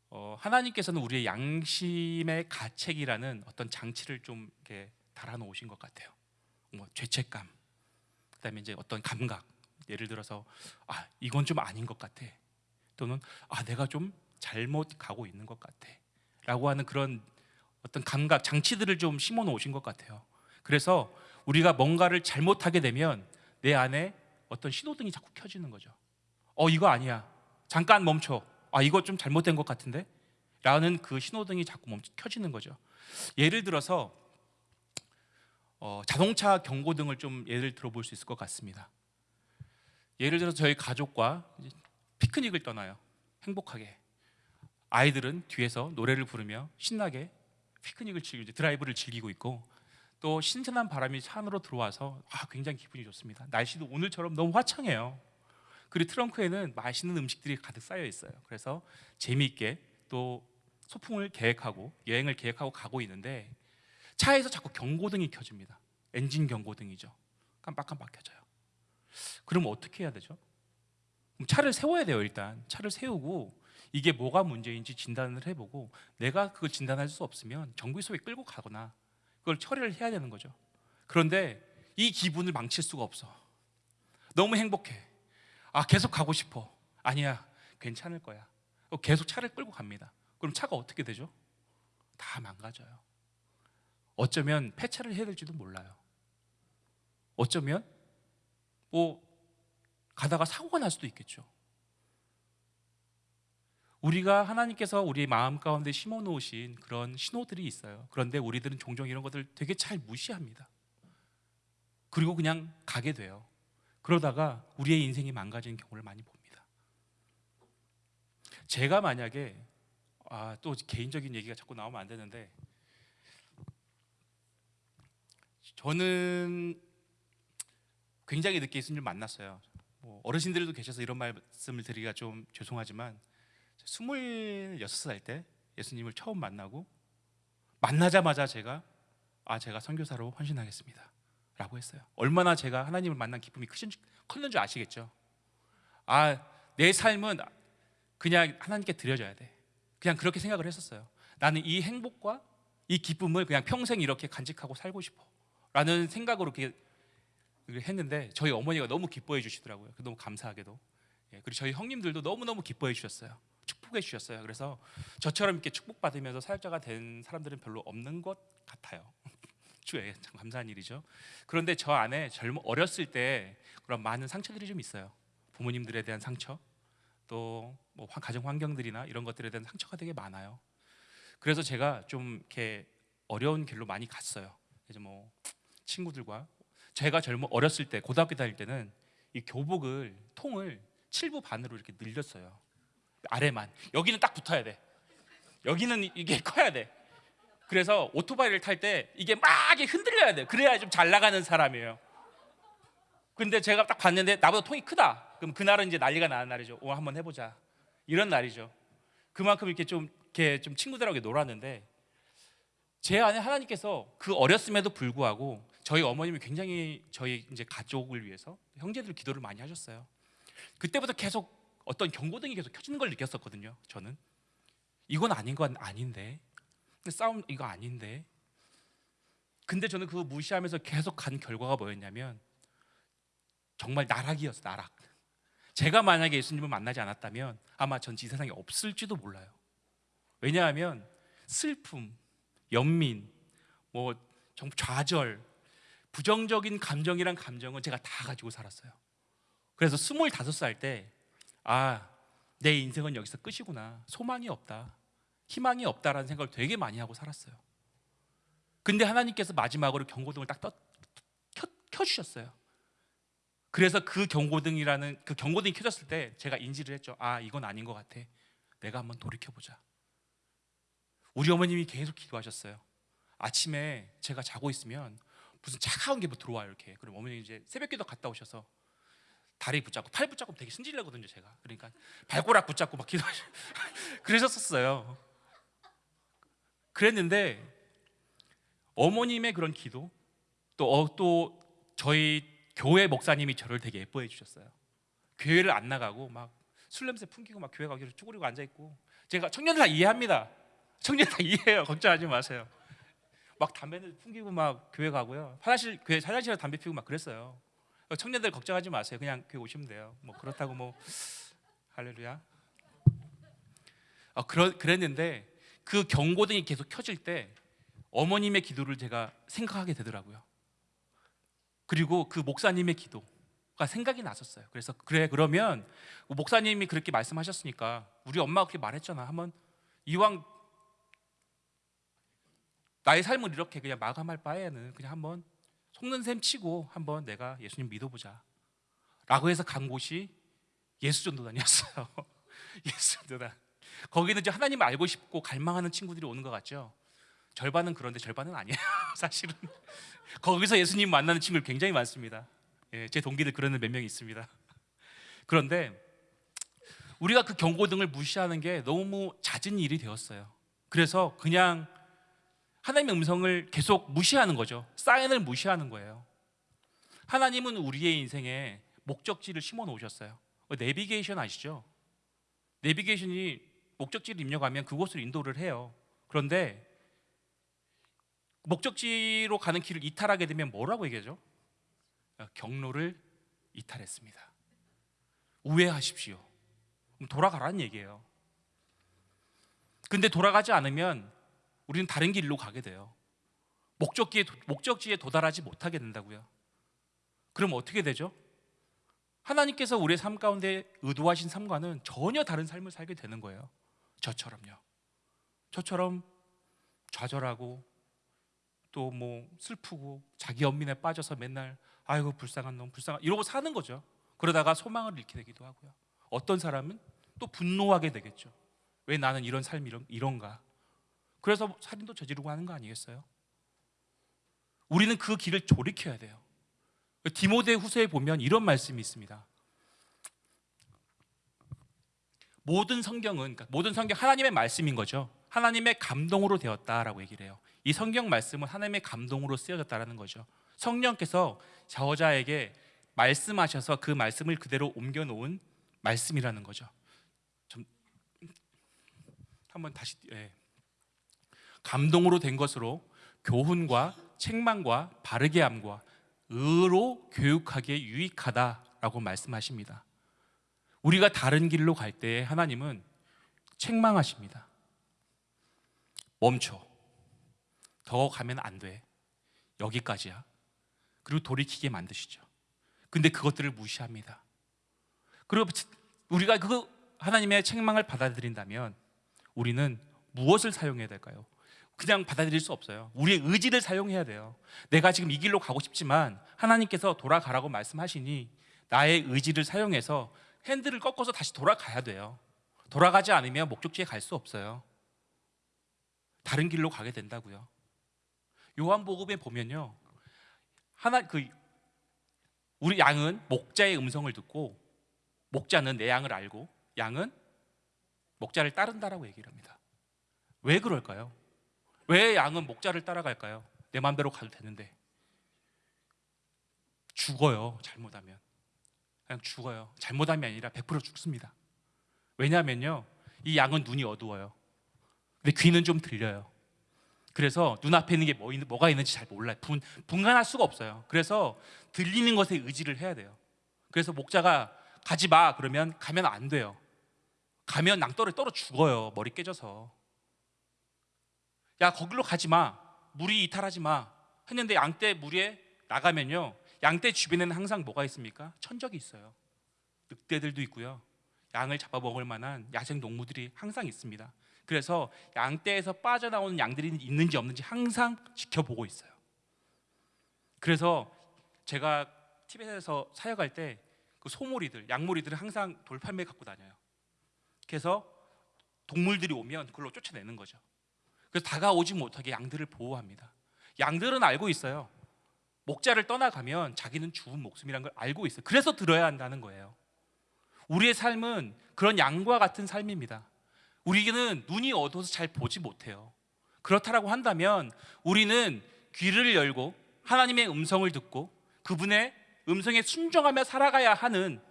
어, 하나님께서는 우리의 양심의 가책이라는 어떤 장치를 좀 이렇게 달아놓으신 것 같아요. 뭐 죄책감, 그다음에 이제 어떤 감각, 예를 들어서 아 이건 좀 아닌 것 같아, 또는 아 내가 좀 잘못 가고 있는 것 같아.라고 하는 그런 어떤 감각 장치들을 좀 심어 놓으신 것 같아요. 그래서 우리가 뭔가를 잘못하게 되면 내 안에 어떤 신호등이 자꾸 켜지는 거죠. 어 이거 아니야. 잠깐 멈춰. 아 이거 좀 잘못된 것 같은데? 라는 그 신호등이 자꾸 멈춰 켜지는 거죠. 예를 들어서 어, 자동차 경고 등을 좀 예를 들어볼 수 있을 것 같습니다. 예를 들어서 저희 가족과 피크닉을 떠나요. 행복하게. 아이들은 뒤에서 노래를 부르며 신나게 피크닉을 즐기고 드라이브를 즐기고 있고 또 신선한 바람이 차 안으로 들어와서 아, 굉장히 기분이 좋습니다. 날씨도 오늘처럼 너무 화창해요. 그리고 트렁크에는 맛있는 음식들이 가득 쌓여 있어요. 그래서 재미있게 또 소풍을 계획하고 여행을 계획하고 가고 있는데 차에서 자꾸 경고등이 켜집니다. 엔진 경고등이죠. 깜빡깜빡 켜져요. 그럼 어떻게 해야 되죠? 차를 세워야 돼요. 일단 차를 세우고 이게 뭐가 문제인지 진단을 해보고 내가 그걸 진단할 수 없으면 정비소에 끌고 가거나 그걸 처리를 해야 되는 거죠. 그런데 이 기분을 망칠 수가 없어. 너무 행복해. 아 계속 가고 싶어. 아니야 괜찮을 거야. 어, 계속 차를 끌고 갑니다. 그럼 차가 어떻게 되죠? 다 망가져요. 어쩌면 폐차를 해야 될지도 몰라요. 어쩌면 뭐 가다가 사고가 날 수도 있겠죠. 우리가 하나님께서 우리 마음 가운데 심어 놓으신 그런 신호들이 있어요. 그런데 우리들은 종종 이런 것들 되게 잘 무시합니다. 그리고 그냥 가게 돼요. 그러다가 우리의 인생이 망가지는 경우를 많이 봅니다. 제가 만약에 아, 또 개인적인 얘기가 자꾸 나오면 안 되는데 저는 굉장히 늦게 예수님을 만났어요. 뭐 어르신들도 계셔서 이런 말씀을 드리기가 좀 죄송하지만 26살 때 예수님을 처음 만나고 만나자마자 제가 아 제가 선교사로 헌신하겠습니다. 라고 했어요. 얼마나 제가 하나님을 만난 기쁨이 크신, 컸는 줄 아시겠죠? 아, 내 삶은 그냥 하나님께 드려져야 돼. 그냥 그렇게 생각을 했었어요. 나는 이 행복과 이 기쁨을 그냥 평생 이렇게 간직하고 살고 싶어. 라는 생각으로 그렇게 했는데 저희 어머니가 너무 기뻐해 주시더라고요. 너무 감사하게도. 예, 그리고 저희 형님들도 너무너무 기뻐해 주셨어요. 축복해 주셨어요. 그래서 저처럼 이렇게 축복받으면서 사역자가 된 사람들은 별로 없는 것 같아요. 주에 참 감사한 일이죠. 그런데 저 안에 젊어 어렸을 때 그런 많은 상처들이 좀 있어요. 부모님들에 대한 상처, 또 뭐 가정 환경들이나 이런 것들에 대한 상처가 되게 많아요. 그래서 제가 좀 이렇게 어려운 길로 많이 갔어요. 이제 뭐 친구들과 제가 젊어 어렸을 때 고등학교 다닐 때는 이 교복을 통을 7부 반으로 이렇게 늘렸어요. 아래만 여기는 딱 붙어야 돼. 여기는 이게 커야 돼. 그래서 오토바이를 탈 때 이게 막 흔들려야 돼. 그래야 좀 잘 나가는 사람이에요. 근데 제가 딱 봤는데 나보다 통이 크다. 그럼 그날은 이제 난리가 나는 날이죠. 오 한번 해보자. 이런 날이죠. 그만큼 이렇게 좀 이렇게 좀 친구들하고 놀았는데 제 안에 하나님께서 그 어렸음에도 불구하고 저희 어머님이 굉장히 저희 이제 가족을 위해서 형제들 기도를 많이 하셨어요. 그때부터 계속 어떤 경고등이 계속 켜지는 걸 느꼈었거든요. 저는 이건 아닌 건 아닌데 싸움 이거 아닌데 근데 저는 그거 무시하면서 계속 간 결과가 뭐였냐면 정말 나락이었어 나락 제가 만약에 예수님을 만나지 않았다면 아마 전 이 세상에 없을지도 몰라요 왜냐하면 슬픔, 연민, 뭐 좌절, 부정적인 감정이란 감정은 제가 다 가지고 살았어요 그래서 스물다섯 살때 아, 내 인생은 여기서 끝이구나 소망이 없다 희망이 없다라는 생각을 되게 많이 하고 살았어요. 근데 하나님께서 마지막으로 경고등을 딱 떠, 켜, 켜주셨어요. 그래서 그 경고등이라는 그 경고등이 켜졌을 때 제가 인지를 했죠. 아 이건 아닌 것 같아. 내가 한번 돌이켜 보자. 우리 어머님이 계속 기도하셨어요. 아침에 제가 자고 있으면 무슨 차가운 게 뭐 들어와요 이렇게. 그럼 어머니 이제 새벽기도 갔다 오셔서 다리 붙잡고 팔 붙잡고 되게 승질내거든요 제가. 그러니까 발꼬락 붙잡고 막 기도하셔. 그러셨었어요. 그랬는데 어머님의 그런 기도 또, 어, 또 저희 교회 목사님이 저를 되게 예뻐해 주셨어요. 교회를 안 나가고 막 술 냄새 풍기고 막 교회 가기로 쭈그리고 앉아 있고 제가 청년들 다 이해합니다. 청년 다 이해해요. 걱정하지 마세요. 막 담배를 풍기고 막 교회 가고요. 화장실 교회 화장실에 담배 피우고 막 그랬어요. 청년들 걱정하지 마세요. 그냥 교회 오시면 돼요. 뭐 그렇다고 뭐 할렐루야. 어, 그러, 그랬는데 그 경고등이 계속 켜질 때 어머님의 기도를 제가 생각하게 되더라고요. 그리고 그 목사님의 기도가 생각이 났었어요. 그래서 그래 그러면 목사님이 그렇게 말씀하셨으니까 우리 엄마가 그렇게 말했잖아. 한번 이왕 나의 삶을 이렇게 그냥 마감할 바에는 그냥 한번 속는 셈 치고 한번 내가 예수님 믿어보자. 라고 해서 간 곳이 예수전도단이었어요. 예수전도단. 거기는 이제 하나님을 알고 싶고 갈망하는 친구들이 오는 것 같죠. 절반은 그런데 절반은 아니에요. 사실은 거기서 예수님 만나는 친구들 굉장히 많습니다. 예, 제 동기들 그런 몇 명 있습니다. 그런데 우리가 그 경고등을 무시하는 게 너무 잦은 일이 되었어요. 그래서 그냥 하나님의 음성을 계속 무시하는 거죠. 사인을 무시하는 거예요. 하나님은 우리의 인생에 목적지를 심어 놓으셨어요. 내비게이션 아시죠? 내비게이션이 목적지를 입력하면 그곳으로 인도를 해요. 그런데 목적지로 가는 길을 이탈하게 되면 뭐라고 얘기하죠? 경로를 이탈했습니다. 우회하십시오. 돌아가라는 얘기예요. 근데 돌아가지 않으면 우리는 다른 길로 가게 돼요. 목적지에 목적지에 도달하지 못하게 된다고요. 그럼 어떻게 되죠? 하나님께서 우리의 삶 가운데 의도하신 삶과는 전혀 다른 삶을 살게 되는 거예요. 저처럼요. 저처럼 좌절하고 또 뭐 슬프고 자기 연민에 빠져서 맨날 아이고 불쌍한 놈 불쌍한 이러고 사는 거죠. 그러다가 소망을 잃게 되기도 하고요. 어떤 사람은 또 분노하게 되겠죠. 왜 나는 이런 삶이 이런, 이런가? 그래서 살인도 저지르고 하는 거 아니겠어요? 우리는 그 길을 돌이켜야 돼요. 디모데 후서에 보면 이런 말씀이 있습니다. 모든 성경은 그러니까 모든 성경 하나님의 말씀인 거죠. 하나님의 감동으로 되었다라고 얘기를 해요. 이 성경 말씀은 하나님의 감동으로 쓰여졌다라는 거죠. 성령께서 저자에게 말씀하셔서 그 말씀을 그대로 옮겨 놓은 말씀이라는 거죠. 좀 한번 다시 예. 감동으로 된 것으로 교훈과 책망과 바르게 함과 의로 교육하기에 유익하다라고 말씀하십니다. 우리가 다른 길로 갈때 하나님은 책망하십니다. 멈춰. 더 가면 안 돼. 여기까지야. 그리고 돌이키게 만드시죠. 근데 그것들을 무시합니다. 그리고 우리가 그 하나님의 책망을 받아들인다면 우리는 무엇을 사용해야 될까요? 그냥 받아들일 수 없어요. 우리의 의지를 사용해야 돼요. 내가 지금 이 길로 가고 싶지만 하나님께서 돌아가라고 말씀하시니 나의 의지를 사용해서 핸들을 꺾어서 다시 돌아가야 돼요. 돌아가지 않으면 목적지에 갈 수 없어요. 다른 길로 가게 된다고요. 요한복음에 보면요. 하나 그 우리 양은 목자의 음성을 듣고 목자는 내 양을 알고 양은 목자를 따른다라고 얘기를 합니다. 왜 그럴까요? 왜 양은 목자를 따라갈까요? 내 마음대로 가도 되는데 죽어요. 잘못하면 그냥 죽어요. 잘못하면 아니라 100% 죽습니다. 왜냐하면요, 이 양은 눈이 어두워요. 근데 귀는 좀 들려요. 그래서 눈앞에 있는 게 뭐, 뭐가 있는지 잘 몰라요. 분, 분간할 수가 없어요. 그래서 들리는 것에 의지를 해야 돼요. 그래서 목자가 가지 마 그러면 가면 안 돼요. 가면 낭떠러 떨어 죽어요. 머리 깨져서. 야 거기로 가지 마. 물이 이탈하지 마. 했는데 양떼 물에 나가면요. 양떼 주변에는 항상 뭐가 있습니까? 천적이 있어요. 늑대들도 있고요. 양을 잡아먹을 만한 야생 동물들이 항상 있습니다. 그래서 양떼에서 빠져나오는 양들이 있는지 없는지 항상 지켜보고 있어요. 그래서 제가 티벳에서 사역할 때 그 소몰이들, 양몰이들을 항상 돌팔매 갖고 다녀요. 그래서 동물들이 오면 그걸로 쫓아내는 거죠. 그래서 다가오지 못하게 양들을 보호합니다. 양들은 알고 있어요. 목자를 떠나가면 자기는 죽은 목숨이란 걸 알고 있어요. 그래서 들어야 한다는 거예요. 우리의 삶은 그런 양과 같은 삶입니다. 우리는 눈이 어두워서 잘 보지 못해요. 그렇다라고 한다면 우리는 귀를 열고 하나님의 음성을 듣고 그분의 음성에 순종하며 살아가야 하는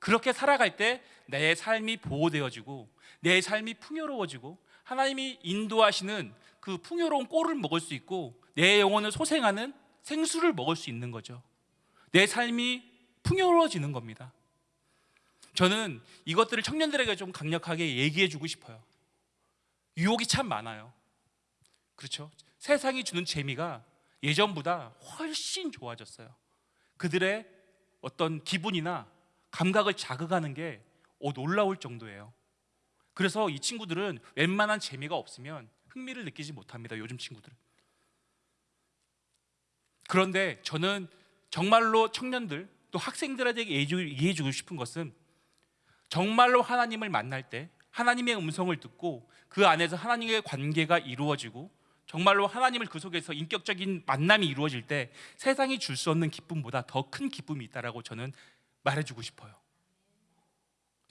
그렇게 살아갈 때 내 삶이 보호되어지고 내 삶이 풍요로워지고 하나님이 인도하시는 그 풍요로운 꼴을 먹을 수 있고 내 영혼을 소생하는 생수를 먹을 수 있는 거죠. 내 삶이 풍요로워지는 겁니다. 저는 이것들을 청년들에게 좀 강력하게 얘기해 주고 싶어요. 유혹이 참 많아요. 그렇죠? 세상이 주는 재미가 예전보다 훨씬 좋아졌어요. 그들의 어떤 기분이나 감각을 자극하는 게 어, 놀라울 정도예요. 그래서 이 친구들은 웬만한 재미가 없으면 흥미를 느끼지 못합니다. 요즘 친구들은. 그런데 저는 정말로 청년들 또 학생들에게 이해해 주고 싶은 것은 정말로 하나님을 만날 때 하나님의 음성을 듣고 그 안에서 하나님의 관계가 이루어지고 정말로 하나님을 그 속에서 인격적인 만남이 이루어질 때 세상이 줄 수 없는 기쁨보다 더 큰 기쁨이 있다라고 저는 말해주고 싶어요.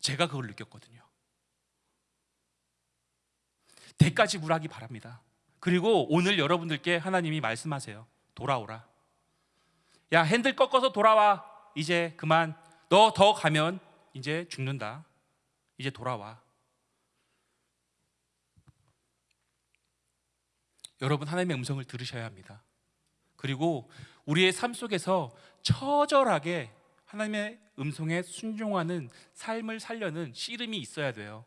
제가 그걸 느꼈거든요. 대가 지불하기 바랍니다. 그리고 오늘 여러분들께 하나님이 말씀하세요. 돌아오라. 야 핸들 꺾어서 돌아와. 이제 그만. 너 더 가면 이제 죽는다. 이제 돌아와. 여러분 하나님의 음성을 들으셔야 합니다. 그리고 우리의 삶 속에서 처절하게 하나님의 음성에 순종하는 삶을 살려는 씨름이 있어야 돼요.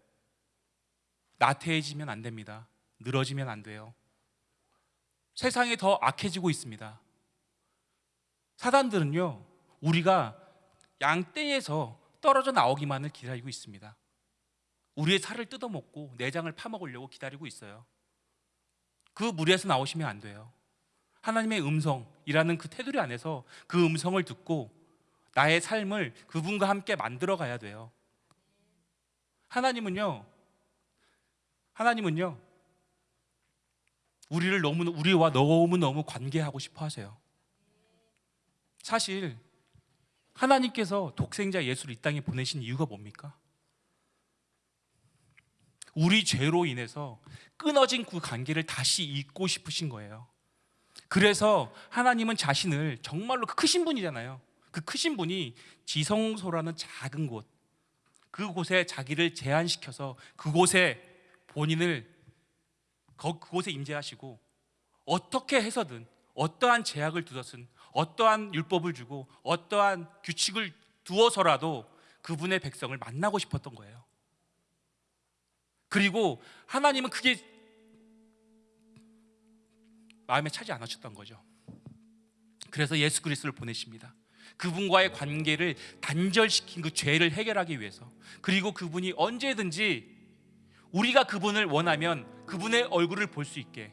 나태해지면 안 됩니다. 늘어지면 안 돼요. 세상이 더 악해지고 있습니다. 사단들은요, 우리가 양떼에서 떨어져 나오기만을 기다리고 있습니다. 우리의 살을 뜯어먹고 내장을 파먹으려고 기다리고 있어요. 그 무리에서 나오시면 안 돼요. 하나님의 음성이라는 그 테두리 안에서 그 음성을 듣고 나의 삶을 그분과 함께 만들어 가야 돼요. 하나님은요, 하나님은요, 우리를 너무 우리와 너무 너무 관계하고 싶어 하세요. 사실 하나님께서 독생자 예수를 이 땅에 보내신 이유가 뭡니까? 우리 죄로 인해서 끊어진 그 관계를 다시 잇고 싶으신 거예요. 그래서 하나님은 자신을 정말로 그 크신 분이잖아요. 그 크신 분이 지성소라는 작은 곳, 그곳에 자기를 제한시켜서 그곳에 본인을 거- 그곳에 임재하시고 어떻게 해서든 어떠한 제약을 두었든 어떠한 율법을 주고 어떠한 규칙을 두어서라도 그분의 백성을 만나고 싶었던 거예요. 그리고 하나님은 그게 마음에 차지 않으셨던 거죠. 그래서 예수 그리스도를 보내십니다. 그분과의 관계를 단절시킨 그 죄를 해결하기 위해서 그리고 그분이 언제든지 우리가 그분을 원하면 그분의 얼굴을 볼 수 있게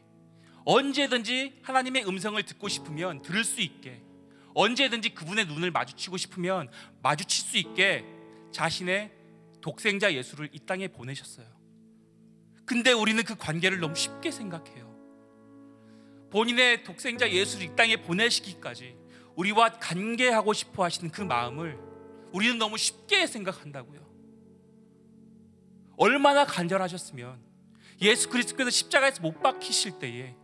언제든지 하나님의 음성을 듣고 싶으면 들을 수 있게 언제든지 그분의 눈을 마주치고 싶으면 마주칠 수 있게 자신의 독생자 예수를 이 땅에 보내셨어요. 근데 우리는 그 관계를 너무 쉽게 생각해요. 본인의 독생자 예수를 이 땅에 보내시기까지 우리와 관계하고 싶어 하시는 그 마음을 우리는 너무 쉽게 생각한다고요. 얼마나 간절하셨으면 예수 그리스도께서 십자가에서 못 박히실 때에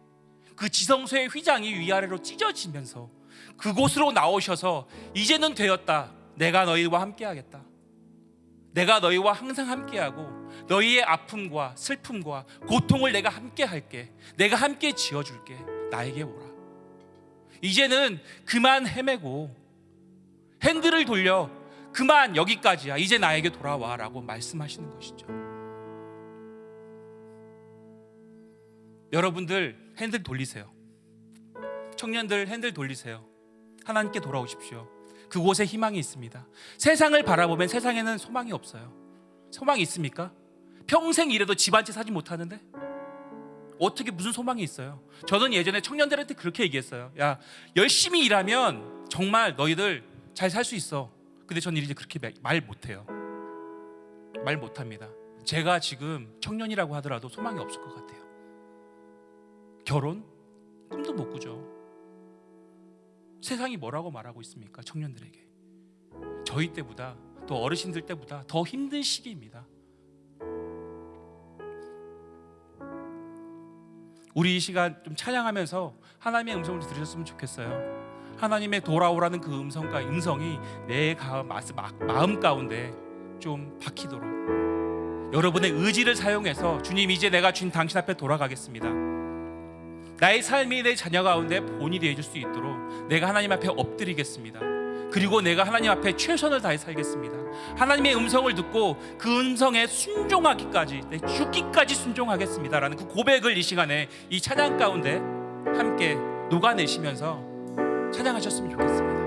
그 지성소의 휘장이 위아래로 찢어지면서 그곳으로 나오셔서 이제는 되었다. 내가 너희와 함께하겠다. 내가 너희와 항상 함께하고 너희의 아픔과 슬픔과 고통을 내가 함께 할게. 내가 함께 지어 줄게. 나에게 오라. 이제는 그만 헤매고 핸들을 돌려 그만 여기까지야. 이제 나에게 돌아와라고 말씀하시는 것이죠. 여러분들 핸들 돌리세요. 청년들 핸들 돌리세요. 하나님께 돌아오십시오. 그곳에 희망이 있습니다. 세상을 바라보면 세상에는 소망이 없어요. 소망이 있습니까? 평생 일해도 집 한 채 사지 못하는데 어떻게 무슨 소망이 있어요? 저는 예전에 청년들한테 그렇게 얘기했어요. 야 열심히 일하면 정말 너희들 잘 살 수 있어. 근데 저는 이제 그렇게 말 못해요. 말 못합니다. 제가 지금 청년이라고 하더라도 소망이 없을 것 같아요. 결혼 꿈도 못 꾸죠. 세상이 뭐라고 말하고 있습니까? 청년들에게. 저희 때보다 또 어르신들 때보다 더 힘든 시기입니다. 우리 이 시간 좀 찬양하면서 하나님의 음성을 들으셨으면 좋겠어요. 하나님의 돌아오라는 그 음성과 음성이 내 마음 가운데 좀 박히도록 여러분의 의지를 사용해서 주님 이제 내가 주님 당신 앞에 돌아가겠습니다. 나의 삶이 내 자녀 가운데 본이 되어 줄 수 있도록 내가 하나님 앞에 엎드리겠습니다. 그리고 내가 하나님 앞에 최선을 다해 살겠습니다. 하나님의 음성을 듣고 그 음성에 순종하기까지 내 죽기까지 순종하겠습니다라는 그 고백을 이 시간에 이 찬양 가운데 함께 녹아내시면서 찬양하셨으면 좋겠습니다.